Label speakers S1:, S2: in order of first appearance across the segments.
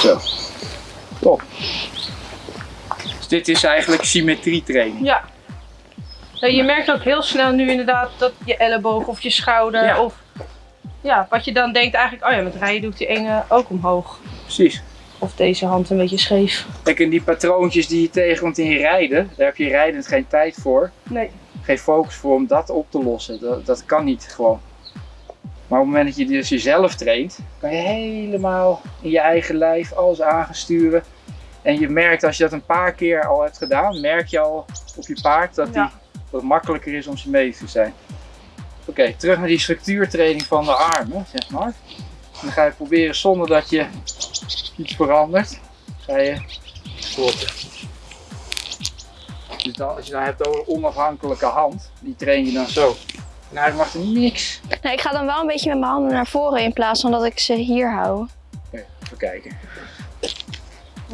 S1: Zo. Top. Dus dit is eigenlijk symmetrietraining.
S2: Ja. Nou, je merkt ook heel snel nu inderdaad dat je elleboog of je schouder
S1: Ja.
S2: of ja, wat je dan denkt eigenlijk, oh ja, met rijden doe ik die ene ook omhoog.
S1: Precies.
S2: Of deze hand een beetje scheef.
S1: Kijk, en die patroontjes die je tegenkomt in je rijden, daar heb je rijdend geen tijd voor.
S2: Nee.
S1: Geen focus voor om dat op te lossen. Dat, dat kan niet gewoon. Maar op het moment dat je dus jezelf traint, kan je helemaal in je eigen lijf alles aangesturen. En je merkt als je dat een paar keer al hebt gedaan, merk je al op je paard dat, die,
S2: Ja.
S1: het makkelijker is om ze mee te zijn. Oké, terug naar die structuurtraining van de armen, zeg maar. En dan ga je proberen zonder dat je iets verandert, ga je kloppen. Dus dan, als je dan hebt over onafhankelijke hand, die train je dan zo. En eigenlijk mag er niks.
S3: Nee, ik ga dan wel een beetje met mijn handen naar voren in plaats van dat ik ze hier hou.
S1: Oké, even kijken.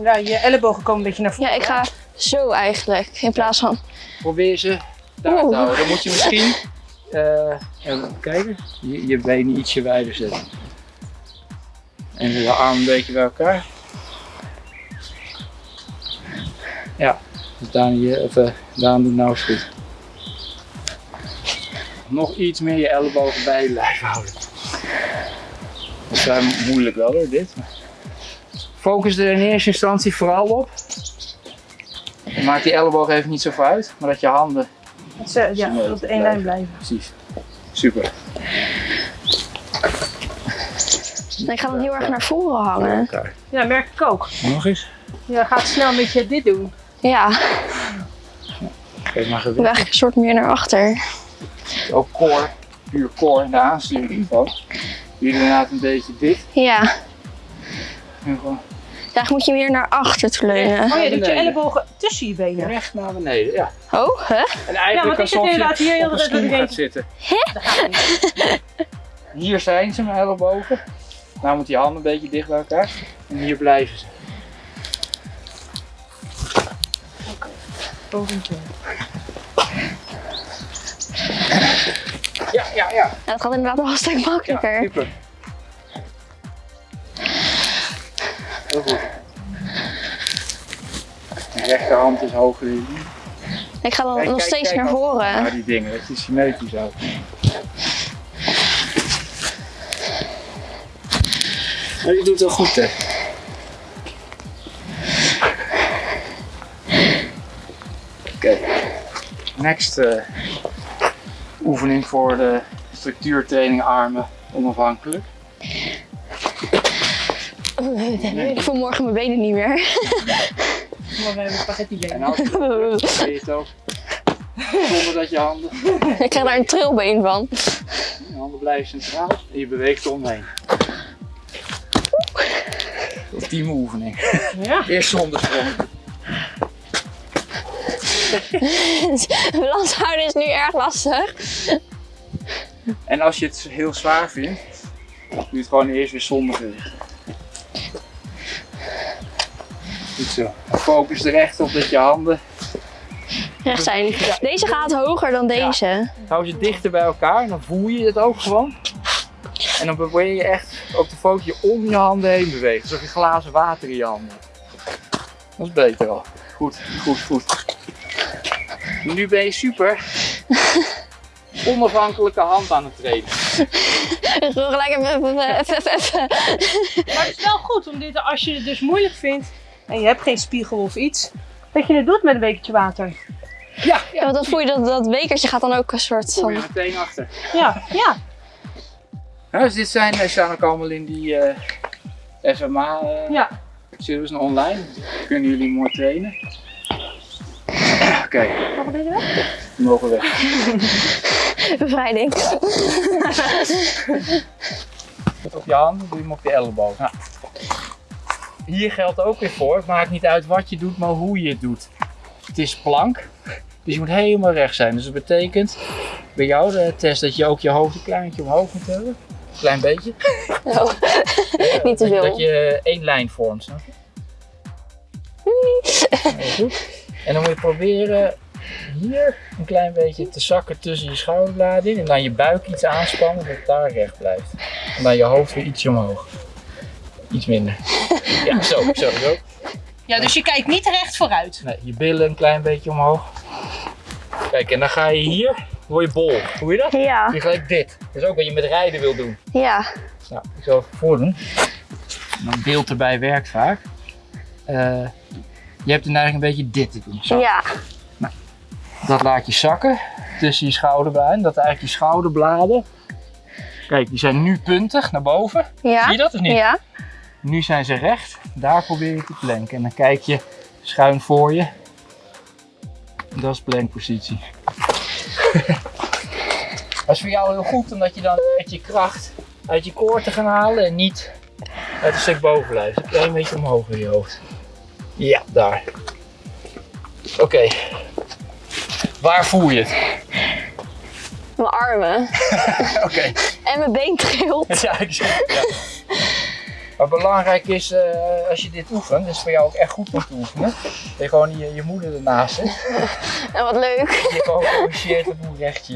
S2: Ja, je ellebogen komen een beetje naar voren.
S3: Ja, ik ga zo eigenlijk in plaats van...
S1: Probeer ze daar
S3: Oeh.
S1: te houden. Dan moet je misschien, eh, even kijken, je, je benen ietsje wijder zetten. En de armen een beetje bij elkaar. Ja, dus of, eh, Daan doet nou eens goed. Nog iets meer je ellebogen bij je lijf houden. Dat is vrij moeilijk wel hoor, dit. Focus er in eerste instantie vooral op. Maak die elleboog even niet zo veel uit, maar dat je handen
S2: Dat ze ja, op de één lijn
S1: blijven. Precies. Super.
S3: Ik ga dan heel erg naar voren hangen.
S2: Ja, merk ik ook.
S1: Nog eens.
S2: Je gaat snel met je dit doen.
S3: Ja,
S1: Geef maar
S3: ik wil
S1: gewicht.
S3: eigenlijk een soort meer naar achter.
S1: Ook core. Puur core en de aansturing van. Hier inderdaad een beetje dit.
S3: Ja,
S1: En gewoon
S3: daar moet je meer naar achter te leunen.
S2: Oh, je doet je ellebogen tussen je benen.
S1: recht naar beneden. Ja.
S3: Oh, hè?
S1: En
S2: Ja,
S1: eigenlijk
S2: want ik zit
S1: alsof je
S2: inderdaad hier heel
S1: op een
S2: de tijd
S1: gaat zitten.
S2: niet.
S1: Hier zijn ze, mijn ellebogen. Nou moet je handen een beetje dicht bij elkaar. En hier blijven ze. Ja, ja, ja.
S3: Ja, dat gaat inderdaad wel een stuk
S1: Ja,
S3: makkelijker.
S1: super. Heel goed. De rechterhand is hoger. in.
S3: Ik ga dan
S1: Kijk,
S3: nog
S1: kijk,
S3: steeds
S1: kijk
S3: naar
S1: ook
S3: voren.
S1: Naar die dingen, dat je symmetrisch houdt. Maar je doet het wel goed, hè? Oké. Next eh, oefening voor de structuurtraining armen onafhankelijk.
S3: Ik voel morgen mijn benen niet meer.
S2: Maar we hebben spaghetti
S1: En
S2: benen.
S1: als je het je ook. Zonder dat je handen
S3: Ik krijg daar een trilbeen van.
S1: Je handen blijven centraal en je beweegt eromheen. Ultieme oefening.
S2: Ja.
S1: Eerst zonder sprong.
S3: Balans houden is nu erg lastig.
S1: En als je het heel zwaar vindt, doe je het gewoon eerst weer zonder gewicht. Goed zo. Focus er echt op dat je handen.
S3: Recht zijn. Deze gaat hoger dan deze.
S1: Hou ze dichter bij elkaar en dan voel je het ook gewoon. En dan probeer je echt ook de focus om je handen heen bewegen. Alsof je glazen water in je handen hebt. Dat is beter al. Goed, goed, goed. Nu ben je super onafhankelijke hand aan het trainen.
S3: Ik wil gelijk even, even, even, even.
S2: Maar het is wel goed om dit, als je het dus moeilijk vindt en je hebt geen spiegel of iets, dat je het doet met een bekertje water.
S1: Ja,
S3: Ja, want dan voel je dat, dat bekertje gaat dan ook een soort
S1: kom je
S3: van...
S1: meteen achter.
S2: Ja, ja.
S1: Ja, dus dit zijn, staan ook allemaal in die eh SMA eh
S2: Ja.
S1: service online. Dan kunnen jullie mooi trainen. Oké,
S2: Mag deze weg?
S1: we mogen weg.
S3: Bevrijding.
S1: op je handen, doe je hem op je elleboog. Nou, hier geldt ook weer voor, het maakt niet uit wat je doet, maar hoe je het doet. Het is plank, dus je moet helemaal recht zijn. Dus dat betekent bij jou de test dat je ook je hoofd een kleintje omhoog moet hebben. Een klein beetje.
S3: Oh. Niet te
S1: Dat, dat
S3: veel.
S1: je één lijn vormt, snap je? Goed. En dan moet je proberen hier een klein beetje te zakken tussen je schouderbladen in. En dan je buik iets aanspannen dat het daar recht blijft. En dan je hoofd weer ietsje omhoog. Iets minder. Ja, zo, zo, zo.
S2: Ja, dus je kijkt niet recht vooruit.
S1: Nee, je billen een klein beetje omhoog. Kijk, en dan ga je hier, word je bol. Hoe je dat?
S3: Ja,
S1: Je gelijk dit. Dat is ook wat je met rijden wil doen.
S3: ja.
S1: Nou, ik zal even voordoen. Dan beeld erbij werkt vaak. Eh, je hebt de neiging een beetje dit te doen. Zo.
S3: Ja,
S1: Dat laat je zakken tussen je schouderbladen. Dat eigenlijk je schouderbladen. Kijk, die zijn nu puntig naar boven. Zie je
S3: ja,
S1: dat of niet?
S3: ja.
S1: Nu zijn ze recht. Daar probeer je te planken. En dan kijk je schuin voor je. Dat is plankpositie. dat is voor jou heel goed, omdat je dan met je kracht uit je koord te gaan halen en niet uit een stuk bovenlijf. Een klein beetje omhoog in je hoofd. Ja, daar. Oké. Waar voel je het?
S3: Mijn armen.
S1: Oké.
S3: En mijn been trilt.
S1: Ja, ik zie het, ja. Maar belangrijk is, eh, als je dit oefent, dat is voor jou ook echt goed om te oefenen, dat je gewoon je, je moeder ernaast zit.
S3: En wat leuk.
S1: Dat je gewoon corrigeert op hoe recht je,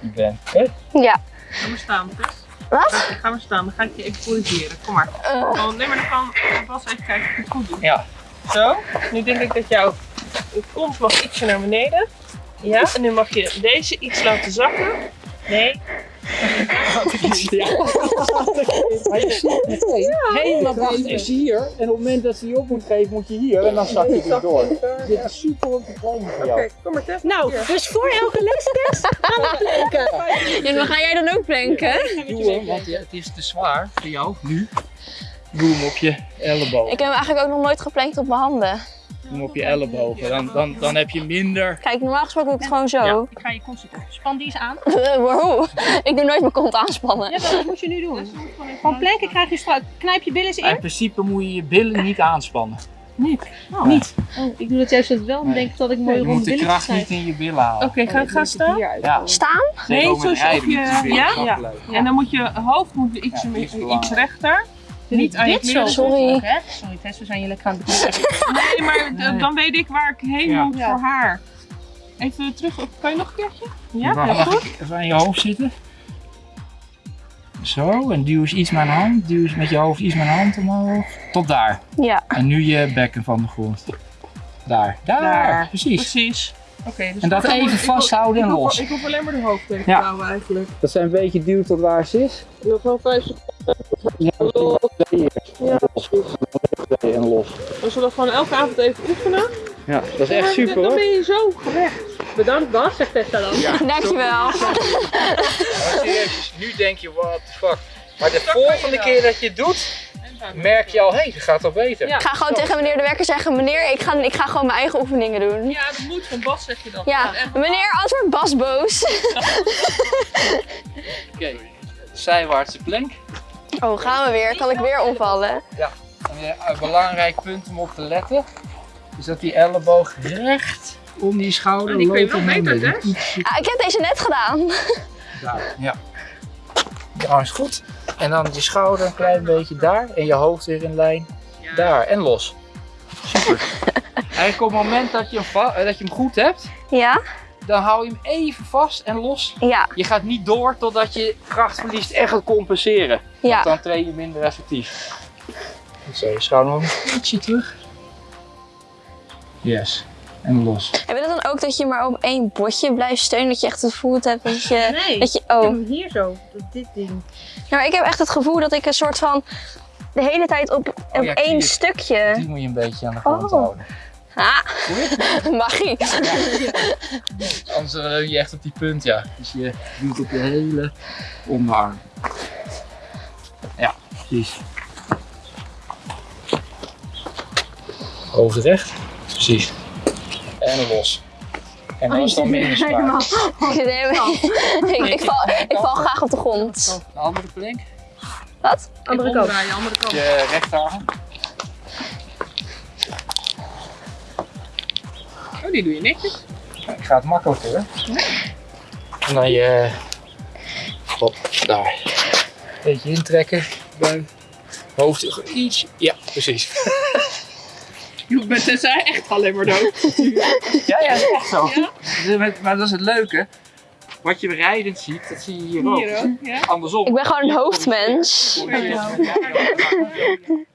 S1: je bent. Hè?
S3: Ja.
S4: Ga maar staan, Tess.
S3: Wat?
S4: Ga maar staan, dan ga ik je even corrigeren. Kom maar.
S3: Eh,
S4: Oh, nee, maar dan kan Bas even kijken of je het goed doet.
S1: Ja.
S4: Zo. Nu denk ik dat jouw kont mag ietsje naar beneden. Ja, en nu mag je deze iets laten zakken. Nee.
S1: Ja. Maar je meteen, helemaal kracht is hier. En op het moment dat ze die op moet geven, moet je hier. En dan zak je weer door. Dit is super om te trainen voor jou.
S4: Oké, kom maar.
S2: Nou, dus voor elke lestest gaan we planken.
S3: ja, maar ga jij dan ook planken?
S1: Doe hem, want het is te zwaar voor jou nu. Doe hem op je elleboog.
S3: Ik heb eigenlijk ook nog nooit geplankt op mijn handen.
S1: Doe hem op je ellebogen. Dan, dan, dan heb je minder.
S3: Kijk, normaal gesproken doe ik het gewoon zo.
S1: Ja.
S2: Ik ga je concentreren. Span die eens aan.
S3: wow. Ik doe nooit mijn kont aanspannen.
S2: Ja, dat moet je nu doen. Van planken krijg je strak. Knijp je billen eens
S1: In
S2: in.
S1: principe moet je je billen niet aanspannen.
S2: Niet. Oh, niet. Oh, ik doe dat juist wel. Dan
S1: Nee.
S2: denk ik dat ik mooi
S1: Je
S2: rond
S1: moet de
S2: billen
S1: kracht niet in je billen halen.
S4: Oké, ga, ga staan.
S1: Ja.
S3: Staan?
S4: Nee, zoals of je-
S1: je billen
S4: ja? Ja. En dan moet je hoofd moet iets,
S1: Ja, iets
S4: rechter. Niet aan je
S2: Dit zo.
S4: kleren.
S3: Sorry.
S2: Hè? Sorry Tess, we zijn je lekker aan het bedoelen.
S4: Nee, maar
S1: Nee.
S4: dan weet ik waar ik heen
S1: Ja.
S4: moet
S2: Ja.
S4: voor haar. Even terug, kan je nog een keertje? Ja, heel
S1: mag
S4: goed.
S1: ik even aan je hoofd zitten? Zo, en duw eens iets mijn hand. Duw eens met je hoofd iets mijn hand omhoog. Tot daar.
S3: Ja.
S1: En nu je bekken van de grond. Daar. Daar,
S4: Daar.
S1: precies.
S4: Precies. Oké, dus
S1: En dat even
S4: wil-
S1: vasthouden en los.
S4: Ik hoef alleen maar de hoofd tegen
S1: Ja.
S4: te houden eigenlijk.
S1: Dat zijn een beetje duw tot waar ze is.
S4: Nog wel vijf
S1: Ja,
S4: Ja.
S1: En los.
S4: We zullen gewoon elke avond even oefenen.
S1: Ja, dat is echt super
S4: Dan
S1: hoor.
S4: ben je zo gerecht. Bedankt Bas, zegt Tessa dan.
S1: Ja,
S3: Dankjewel.
S1: Serieus, nu denk je, what the fuck. Maar de volgende keer dat je het doet, merk je al, hé, hey, het gaat al beter.
S4: Ja.
S3: Ik ga gewoon tegen meneer de werker zeggen, meneer, ik ga, ik ga gewoon mijn eigen oefeningen doen.
S4: Ja, dat moet van Bas zeg je dat.
S3: Ja, meneer, anders wordt Bas boos.
S1: Oké, zijwaartse plank.
S3: Oh, gaan we weer? Kan ik weer omvallen?
S1: En, eh, een belangrijk punt om op te letten, is dat die elleboog recht om die schouder
S4: die kun je
S1: loopt
S4: wel
S1: naar
S4: beter,
S1: beneden.
S4: hè?
S3: Ah, ik heb deze net gedaan.
S1: daar, ja. Ja, is goed. En dan je schouder een klein beetje daar en je hoofd weer in lijn.
S4: Ja.
S1: Daar en los. Super. Eigenlijk op het moment dat je hem, eh, dat je hem goed hebt,
S3: Ja?
S1: dan hou je hem even vast en los.
S3: Ja,
S1: Je gaat niet door totdat je kracht verliest en gaat compenseren.
S3: ja.
S1: Dan train je minder effectief. Zo, je schouder nog een ietsje terug. Yes. En los.
S3: Heb je dat dan ook dat je maar op één botje blijft steunen? Dat je echt het gevoel hebt dat je...
S2: Nee.
S3: Dat je
S2: Ik heb
S3: oh.
S2: hem hier zo. Dit ding.
S3: Ja, maar ik heb echt het gevoel dat ik een soort van de hele tijd op, op
S1: Oh ja,
S3: één stukje.
S1: Die moet je een beetje aan de grond
S3: Oh.
S1: houden.
S3: Ah, magie.
S1: Anders eh, leun je echt op die punt, ja. Dus je doet op je hele onderarm. Ja, precies. Hoofd recht. Precies. En los. En dat is dan minder zwaar.
S3: ik, ik, val, ik val graag op de grond.
S1: Een andere plank.
S3: Wat?
S2: Andere kant.
S4: omdraaien, andere kant.
S1: Je rechterarm.
S4: Oh, die doe je netjes.
S1: Ik ga het makkelijker. hè. En dan je... Hop, daar. Beetje intrekken. Buik. Hoofd iets. Ja, precies.
S4: Je bent Tessa echt alleen maar dood.
S1: Ja, ja, dat is echt zo.
S4: Ja?
S1: Dus met- Maar dat is het leuke. Wat je rijdend ziet, dat zie je hier ook.
S4: Hier ook, ja.
S1: Andersom.
S3: Ik ben gewoon een hoofdmens.
S1: Corrigeert-